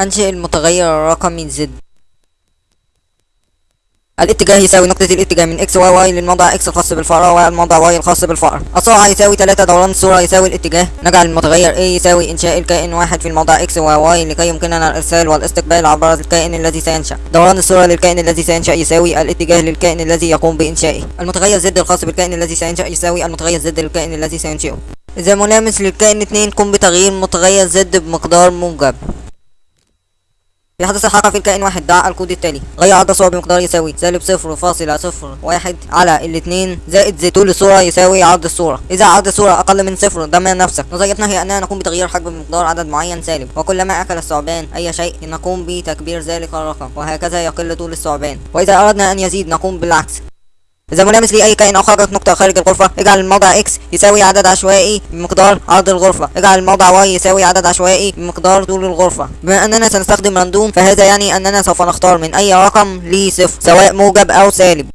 أنشئ المتغير الرقمي z. الاتجاه يساوي نقطة الاتجاه من x y y للموضع x الخاص بالفأرة والموضع y الخاص بالفأر. السرعة يساوي 3 دوران. الصورة يساوي الاتجاه. نجعل المتغير a يساوي إنشاء الكائن واحد في الموضع x y y لكي يمكننا الإرسال والاستقبال عبر الكائن الذي سينشأ. دوران الصورة للكائن الذي سينشأ يساوي الاتجاه للكائن الذي يقوم بإنشائه. المتغير z الخاص بالكائن الذي سينشأ يساوي المتغير z للكائن الذي سينشئه. إذا ملامس للكائن 2 قم بتغيير متغير زد بمقدار موجب. يحدث الحركة في الكائن واحد ضع الكود التالي. غير عدد الصور بمقدار يساوي سالب صفر فاصلة صفر واحد على الاتنين زائد زي طول الصورة يساوي عرض الصورة. إذا عرض الصورة أقل من صفر ضمن نفسك. نظريتنا هي أننا نقوم بتغيير حجم بمقدار عدد معين سالب. وكلما أكل الثعبان أي شيء نقوم بتكبير ذلك الرقم. وهكذا يقل طول الثعبان. وإذا أردنا أن يزيد نقوم بالعكس. إذا ملامس لأي كائن أو خرجت نقطة خارج الغرفة اجعل الموضع x يساوي عدد عشوائي بمقدار عرض الغرفة. اجعل الموضع y يساوي عدد عشوائي بمقدار طول الغرفة. بما أننا سنستخدم random فهذا يعني أننا سوف نختار من أي رقم لصفر سواء موجب أو سالب.